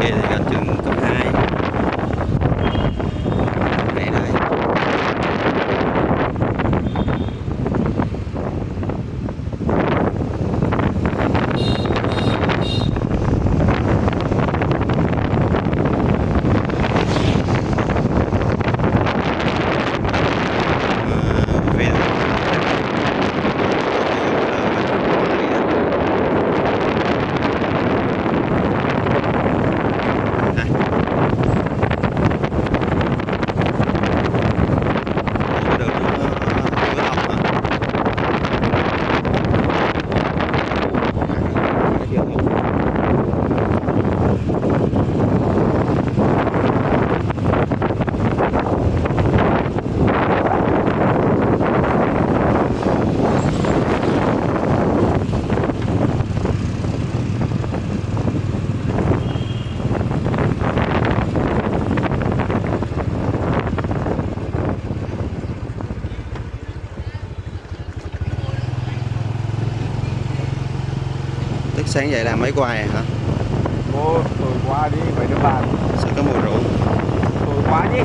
系でやってるんだね。Thức sáng dậy làm mấy hoài à, hả? Ô, tôi qua đi, phải được bạn Sao có mùi rượu? Tôi qua đi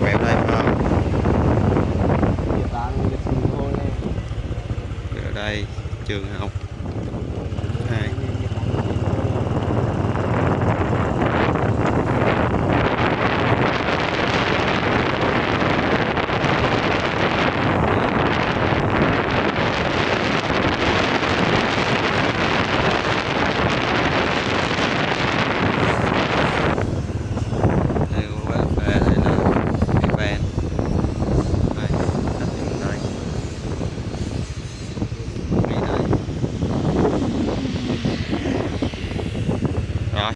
Quẹo đây phải không? Ở đây trường học 2